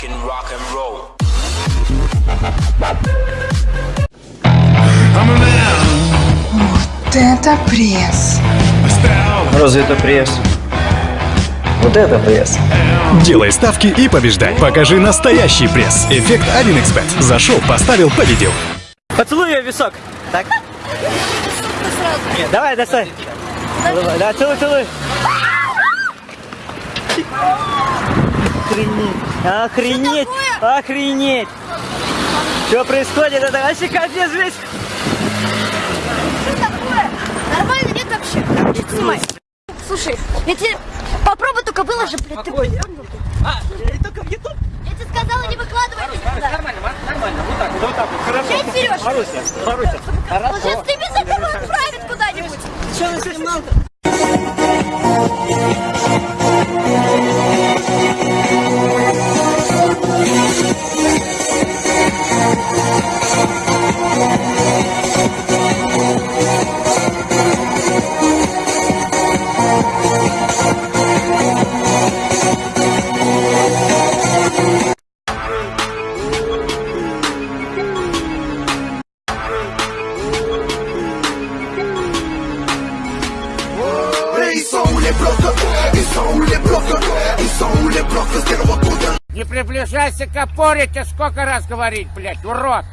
talking rock and roll. Вот это пресс. Разве это пресс? Вот это пресс. Делай ставки и побеждай. Покажи настоящий пресс. Эффект 1xbet. Зашел, поставил, победил. Поцелуй ее висок. Так? Нет, давай, достань. Давай, да, целуй, целуй. Охренеть. Охренеть. Охренеть. Что происходит? Это вообще капец весь. Что такое? Нормально нет вообще? Снимай. Слушай, я тебе попробуй только выложи, блядь. Ты... А, только в YouTube? Я тебе сказала, не выкладывай это сюда. Нормально, нормально. Вот так, вот так. Хорошо. Сейчас, Сереж. Маруся, Маруся. Он сейчас тебе заберу отправит куда-нибудь. Что на сигнал приближайся к опоре, тебе сколько раз говорить, блядь, урод!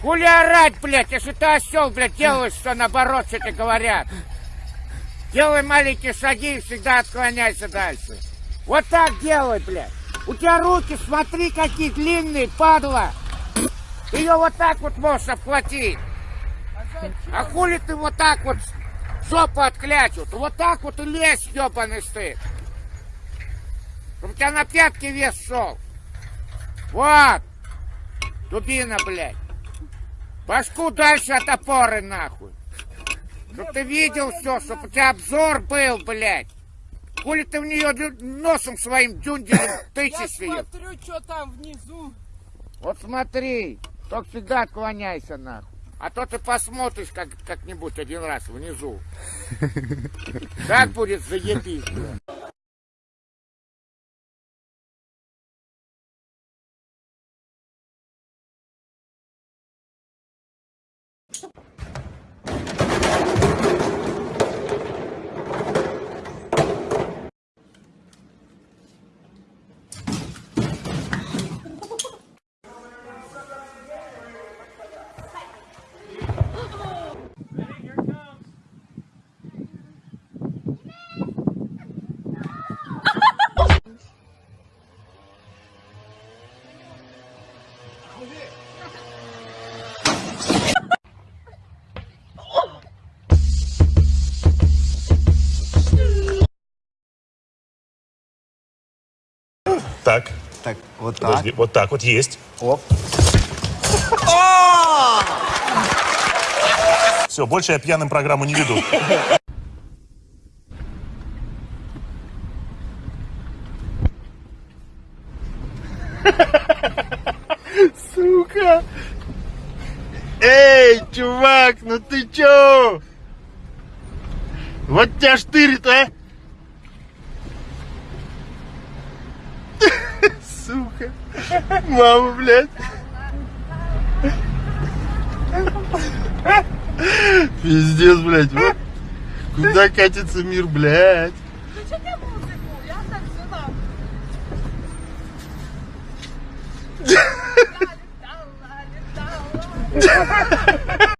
Хули орать, блядь, если ты осел, блядь, делаешь что наоборот, что тебе говорят. Делай маленькие шаги и всегда отклоняйся дальше. Вот так делай, блядь. У тебя руки, смотри, какие длинные, падла. Ее вот так вот можешь обхватить. А хули ты вот так вот жопу отклячут? Вот так вот и лезь, ебаный стыд. Чтобы у тебя на пятки вес шел. Вот. Дубина, блядь. Башку дальше от опоры, нахуй. Чтоб ты видел все, чтоб у тебя обзор был, блядь. Хули ты в нее носом своим дюнделем тычешь ее? смотрю, что там внизу. Вот смотри, только всегда отклоняйся, нахуй. А то ты посмотришь как, как-нибудь один раз внизу. Так будет заебись, Так, Так, вот так. подожди, вот так вот есть. Оп. Все, больше я пьяным программу не веду. Сука! Эй, чувак, ну ты чё? Вот тебя штырит, а? Сука. Мама, блядь. Пиздец, блядь. вот. Куда катится мир, блядь?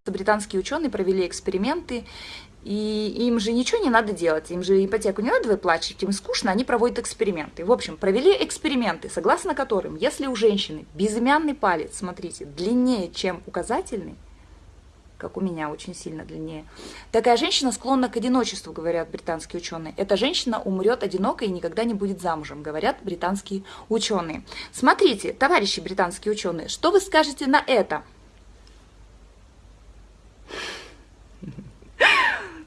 Британские ученые провели эксперименты, и им же ничего не надо делать, им же ипотеку не надо выплачивать, им скучно, они проводят эксперименты. В общем, провели эксперименты, согласно которым, если у женщины безымянный палец, смотрите, длиннее, чем указательный, как у меня, очень сильно длиннее. Такая женщина склонна к одиночеству, говорят британские ученые. Эта женщина умрет одинокой и никогда не будет замужем, говорят британские ученые. Смотрите, товарищи британские ученые, что вы скажете на это?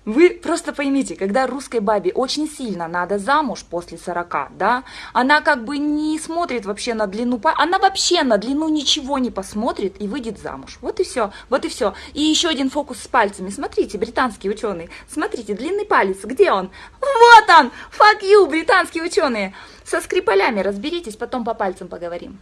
Вы просто поймите, когда русской бабе очень сильно надо замуж после 40, да, она как бы не смотрит вообще на длину, она вообще на длину ничего не посмотрит и выйдет замуж. Вот и все, вот и все. И еще один фокус с пальцами. Смотрите, британские ученые, смотрите, длинный палец, где он? Вот он! Fuck you, британские ученые! Со скрипалями разберитесь, потом по пальцам поговорим.